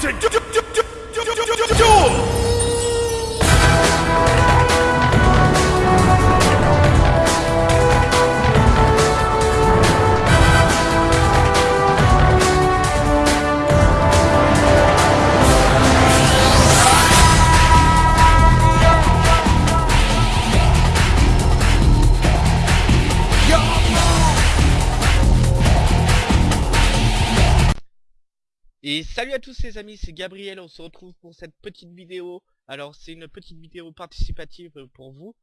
to du- du- du- du- du- Et salut à tous les amis, c'est Gabriel, on se retrouve pour cette petite vidéo. Alors c'est une petite vidéo participative euh, pour vous.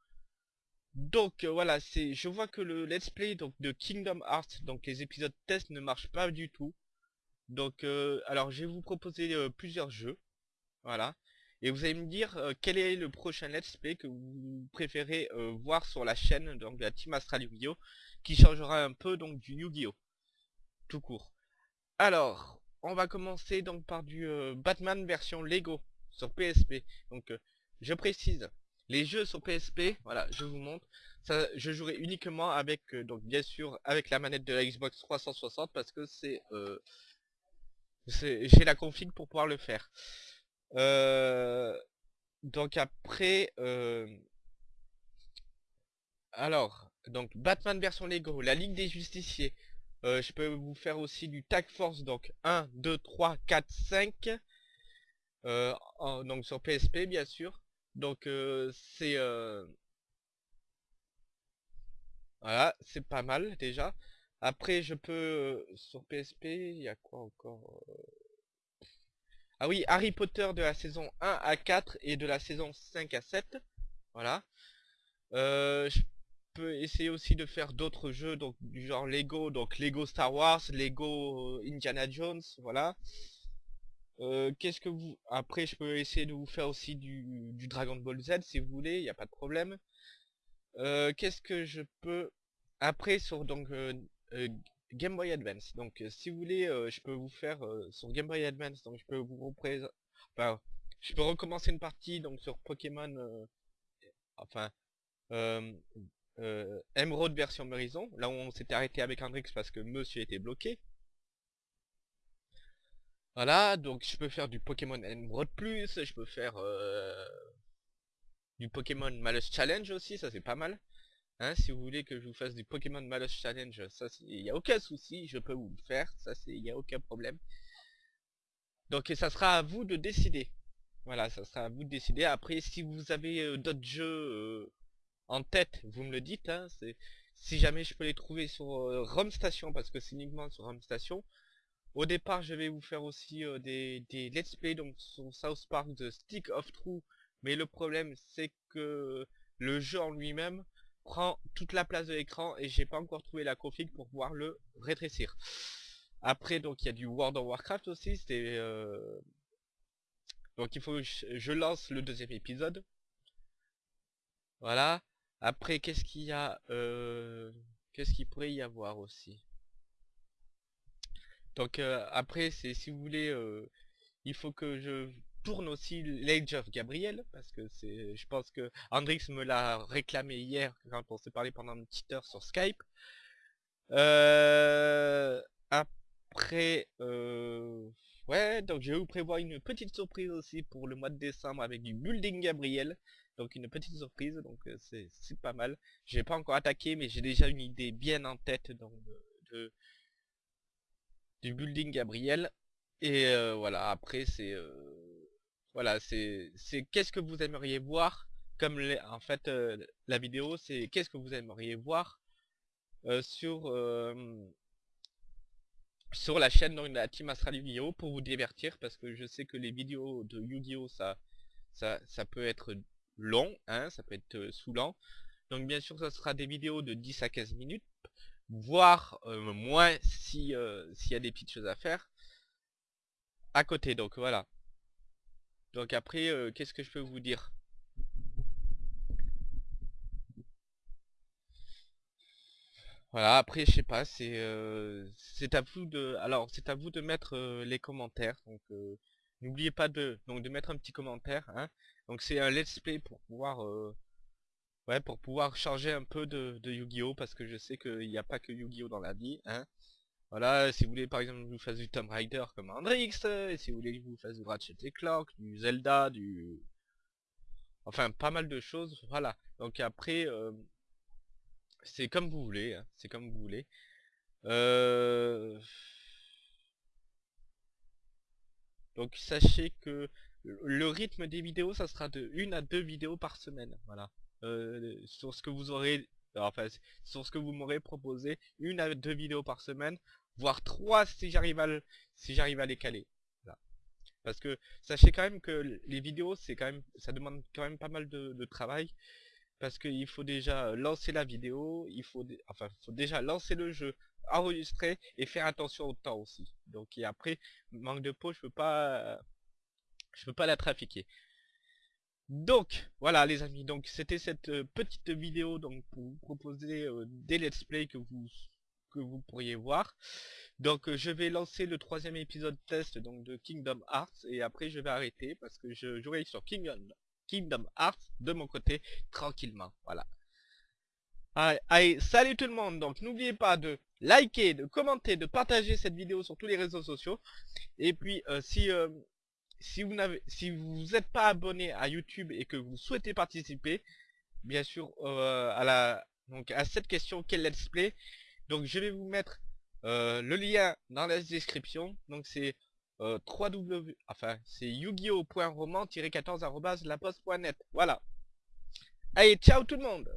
Donc euh, voilà, c'est je vois que le let's play donc de Kingdom Hearts, donc les épisodes test ne marchent pas du tout. Donc euh, alors je vais vous proposer euh, plusieurs jeux. Voilà. Et vous allez me dire quel est le prochain let's play que vous préférez voir sur la chaîne donc de la Team Astral Yu-Gi-Oh qui changera un peu donc du Yu-Gi-Oh tout court. Alors, on va commencer donc par du euh, Batman version Lego sur PSP. Donc euh, je précise, les jeux sur PSP, voilà, je vous montre. Je jouerai uniquement avec euh, donc bien sûr avec la manette de la Xbox 360 parce que c'est j'ai la config pour pouvoir le faire. Donc après alors donc Batman version Lego, la Ligue des Justiciers. Euh, je peux vous faire aussi du Tag Force, donc 1, 2, 3, 4, 5. Euh, en- donc sur PSP bien sûr. Donc euh, c'est... euh, Voilà, c'est pas mal déjà. Après je peux... sur PSP, il y a quoi encore Ah oui, Harry Potter de la saison 1 à 4 et de la saison 5 à 7. Voilà. Essayer aussi de faire d'autres jeux donc du genre Lego donc Lego Star Wars Lego euh, Indiana Jones voilà. Euh, qu'est-ce que vous après je peux essayer de vous faire aussi du, du Dragon Ball Z si vous voulez il n'y a pas de problème. Euh, qu'est-ce que je peux après sur donc Game Boy Advance donc si vous voulez je peux vous faire sur Game Boy Advance donc je peux vous représenter je peux recommencer une partie donc sur Pokémon enfin euh, Emerald version Horizon, là où on s'était arrêté avec Hendrix parce que monsieur était bloqué. Voilà, donc je peux faire du Pokémon Emerald Plus, je peux faire euh, du Pokémon Malus Challenge aussi, ça c'est pas mal. Hein, si vous voulez que je vous fasse du Pokémon Malus Challenge, ça il n'y a aucun souci, je peux vous le faire, ça c'est il n'y a aucun problème. Donc ça sera à vous de décider. Voilà, ça sera à vous de décider. Après, si vous avez euh, d'autres jeux en tête, vous me le dites. Hein, si jamais je peux les trouver sur euh, Rome Station, parce que c'est uniquement sur Rome Station. Au départ, je vais vous faire aussi euh, des, let's play donc sur South Park de Stick of True. Mais le problème, c'est que le jeu en lui-même prend toute la place de l'écran et j'ai pas encore trouvé la config pour pouvoir le rétrécir. Après, donc il y a du World of Warcraft aussi. C'était euh, donc il faut que je lance le deuxième épisode. Voilà. Après, qu'est-ce qu'il y a euh, Qu'est-ce qu'il pourrait y avoir aussi? Donc euh, après, c'est si vous voulez, euh, il faut que je tourne aussi l'Age of Gabriel parce que c'est, je pense que Hendrix me l'a réclamé hier quand on s'est parlé pendant une petite heure sur Skype. Après, ouais, donc je vais vous prévoir une petite surprise aussi pour le mois de décembre avec du Building Gabriel. Donc une petite surprise, donc euh, c'est pas mal. J'ai pas encore attaqué, mais j'ai déjà une idée bien en tête de, du building Gabriel. Et euh, voilà, après c'est euh, voilà, c'est qu'est-ce que vous aimeriez voir comme les- en fait la vidéo, c'est qu'est-ce que vous aimeriez voir sur sur la chaîne donc, de la Team Astral Yu-Gi-Oh pour vous divertir? Parce que je sais que les vidéos de Yu-Gi-Oh ça ça ça peut être long, hein, ça peut être euh, saoulant. Donc bien sûr, ça sera des vidéos de 10 à 15 minutes, voire euh, moins si euh, s'il y a des petites choses à faire à côté. Donc voilà. Donc après, euh, qu'est-ce que je peux vous dire? Voilà, après je sais pas, c'est c'est à vous de alors c'est à vous de mettre les commentaires. Donc n'oubliez pas de mettre un petit commentaire hein. Donc c'est un let's play pour pouvoir euh, changer un peu de, Yu-Gi-Oh parce que je sais qu'il n'y a pas que Yu-Gi-Oh dans la vie hein. Voilà, si vous voulez par exemple que je vous fasse du Tomb Raider comme Hendrix, et si vous voulez que je vous fasse du Ratchet et Clank, du Zelda, du... Enfin, pas mal de choses, voilà. Donc après, euh, c'est comme vous voulez, hein, c'est comme vous voulez. Euh... Donc sachez que le rythme des vidéos, ça sera de une à deux vidéos par semaine, voilà. Euh, sur ce que vous aurez enfin sur ce que vous m'aurez proposé, une à deux vidéos par semaine, voire trois si j'arrive à, si j'arrive à les caler. Parce que sachez quand même que les vidéos, c'est quand même, ça demande quand même pas mal de, travail. Parce qu'il faut déjà lancer la vidéo, il faut, enfin, faut déjà lancer le jeu, enregistrer et faire attention au temps aussi. Donc et après, manque de peau, je peux pas, je peux pas la trafiquer. Donc, voilà les amis, donc c'était cette euh, petite vidéo donc pour vous proposer euh, des let's play que vous que vous pourriez voir. Donc euh, je vais lancer le troisième épisode test donc de Kingdom Hearts et après je vais arrêter parce que je jouerai sur Kingdom, Kingdom Hearts de mon côté tranquillement. Voilà. Allez, salut tout le monde, donc n'oubliez pas de liker, de commenter, de partager cette vidéo sur tous les réseaux sociaux. Et puis si si vous n'avez si vous n'êtes pas abonné à YouTube et que vous souhaitez participer, bien sûr euh, à la donc à cette question quel let's play, donc je vais vous mettre euh, le lien dans la description. Donc c'est euh, www enfin c'est yu-gi-oh.roman-14 la poste.net. Voilà. Allez, ciao tout le monde